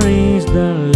stories the.